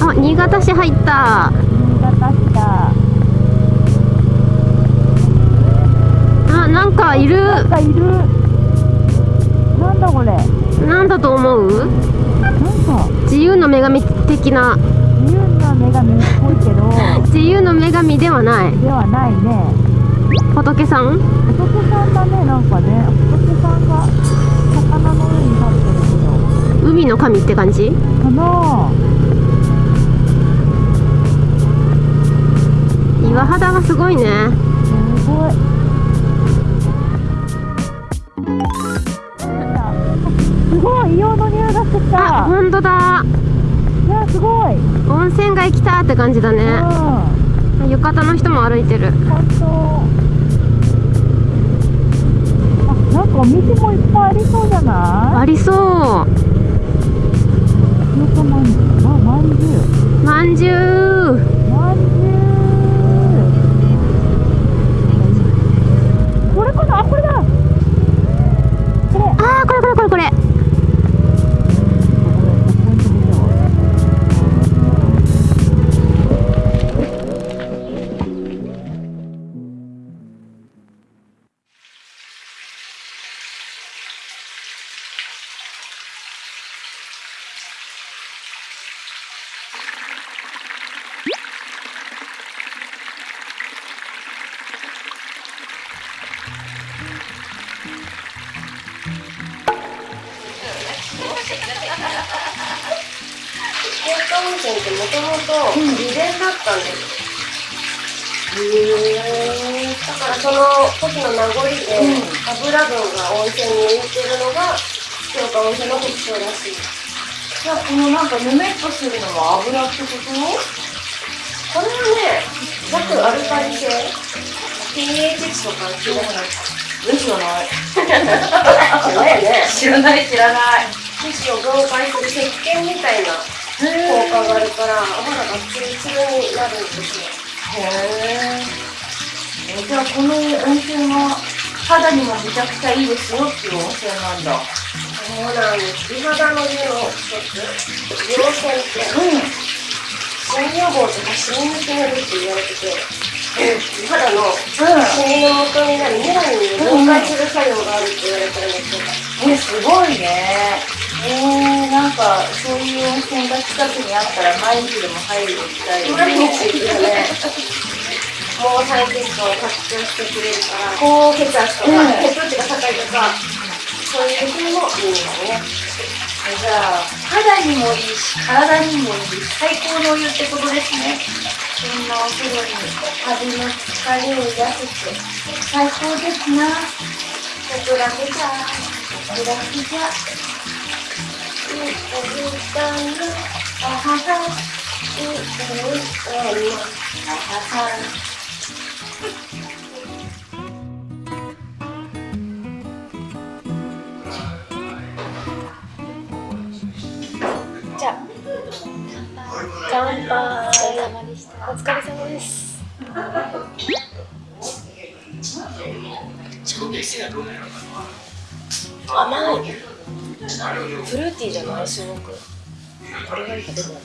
あ、新潟市入った。新潟市だあ、なんかいる。なんかいるだこれなんなんだと思う？か自由の女神的な。自由な女神っぽいけど自由の女神ではない。ではないね仏さん？仏さんだねなんかね仏さんが魚の上に立ってるけ海の神って感じ？どかな岩肌がすごいね。すごいすごい硫黄の匂いがしてきあ、た本当だ。いやすごいうん温泉街来たって感じだね。浴衣の人も歩いてる。本当あなんかお店もいっぱいありそうじゃない？ありそう。まんじゅうあまんじゅう温泉ってもともと美田だったんです。へえだからその時の名残で、油分が温泉に浮いてるのが福岡温泉の特徴らしい。じゃあこのなんかぬめっとするのは油ってこと？これはね弱アルカリ性。pH 値と関係ない。え知らない。じゃない。よね。知らない知らない。皮脂を分解する石鹸みたいな効果があるからお肌がツルツルになるんですよ。へえじゃあこの温泉は肌にもめちゃくちゃいいですよっていう温泉なんだ。そうなんです。美肌の湯の一つ美容泉ってうん。シミ予防とかシミ抜きるって言われてて。美肌のシミの元になるメラニンを分解する作用があるって言われてるんですよ。えすごいねえー、なんかそういう温泉が近くにあったら毎日でも入りに行きたいよ毎日行くよね毛細血管を活性してくれるから高血圧とか、うん血糖値が高いとかそういう時にもいいんだね。じゃあ肌にもいいし体にもいい最高のお湯ってことですねそんな。お風呂に旅の疲れを癒せて最高ですな極楽じゃ楽じゃ。じゃあ乾杯お疲れ様です。超美味しい甘い。フルーティーじゃない？すごく。これがいいかでもこ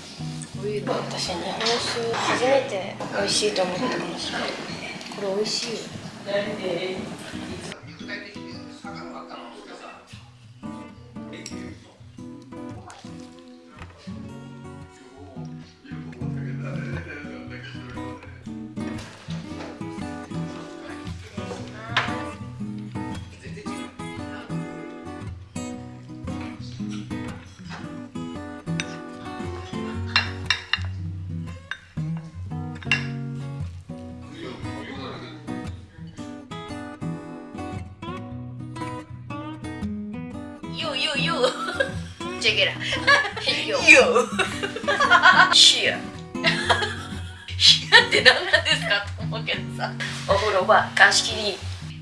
ういうの私日本酒初めて。美味しいと思ったかもしれない。これ美味しいよ You, you, you. Check it out. you. って何なんですかと思うけどさ。お風呂は鑑識に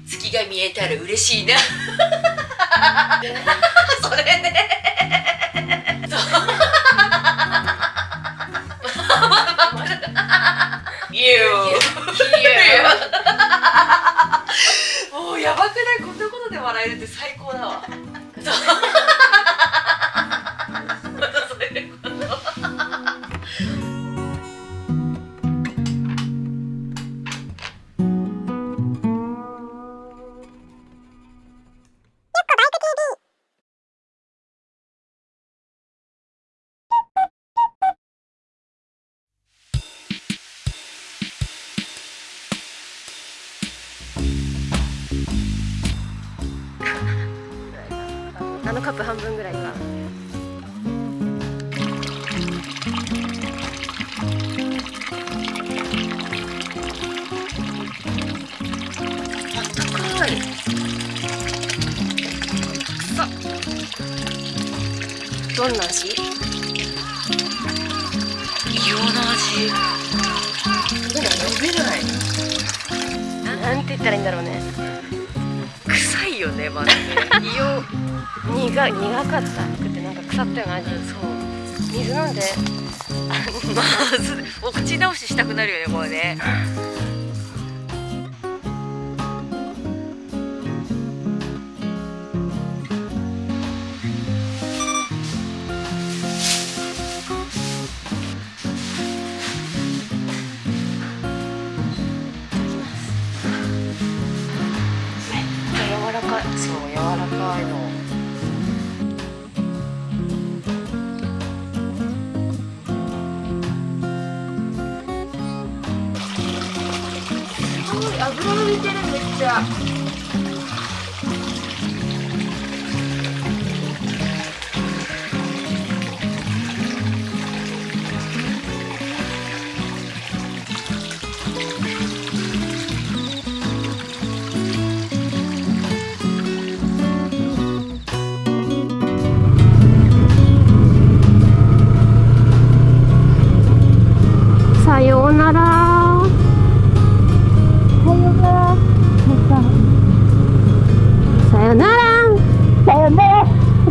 月が見えたら嬉しいな。それね。そう。もうやばくない？こんなことで笑えるって最高だわ。そうのカップ半分ぐらいかどんな味？異様な味飲めない。なんて言ったらいいんだろうねよねまずね。異様苦苦かったくてなんか腐ったような味。そう。水飲んで。まずお口直ししたくなるよねこれね る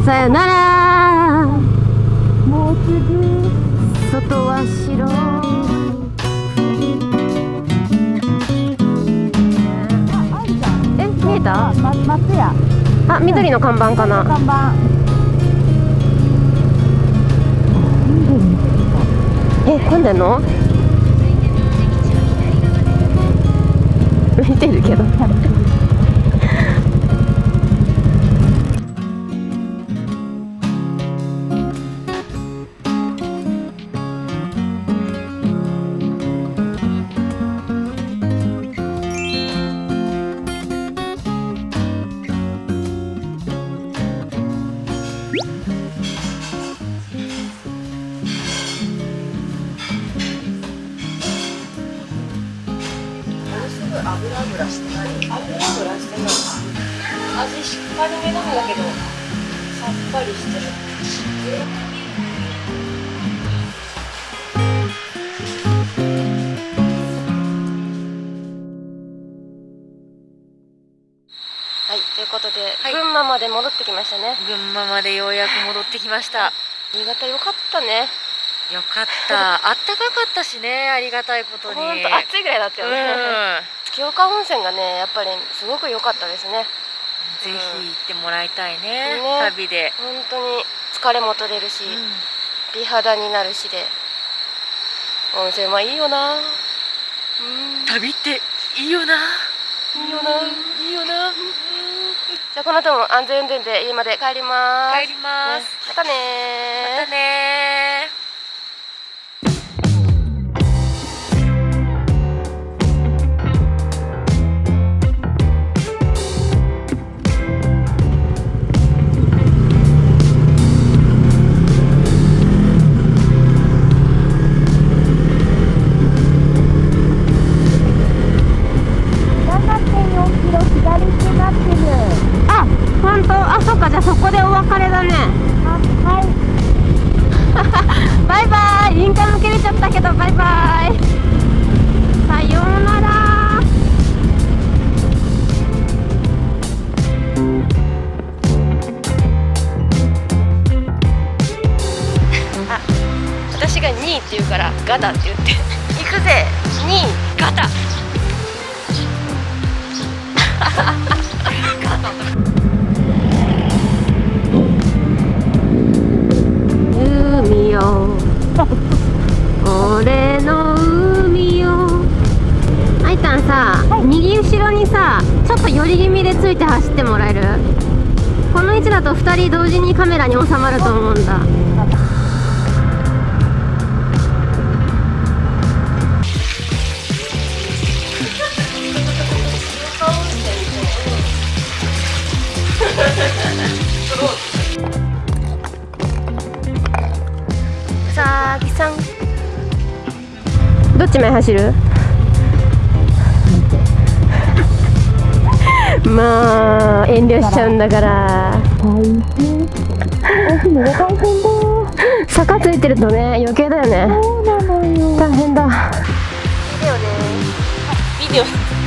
さよなら。もうすぐ外は白え見えた？松屋。あ緑の看板かな。看板。え混んでんの？見てるけどはいということで、はい。群馬まで戻ってきましたね。群馬までようやく戻ってきました。新潟よかったね。よかった。あったかかったしねありがたいことに。ほんと暑いぐらいだったよね、月岡温泉がねやっぱりすごく良かったですねぜひ行ってもらいたいね、ね旅で、本当に疲れも取れるし、美肌になるしで温泉はいいよな。うん。旅っていいよな。いいよな。いいよな。じゃあこの後も安全運転で家まで帰ります。帰ります、ね。またねー。またねガタって言って「行くぜにガタ」海よ俺の海よあいたんさ、右後ろにさちょっと寄り気味でついて走ってもらえる？この位置だと2人同時にカメラに収まると思うんだ。1枚走る？まあ遠慮しちゃうんだから。大変大変だ坂ついてるとね余計だよね。そうなのよ。大変だ。ビデオね。ビデオ。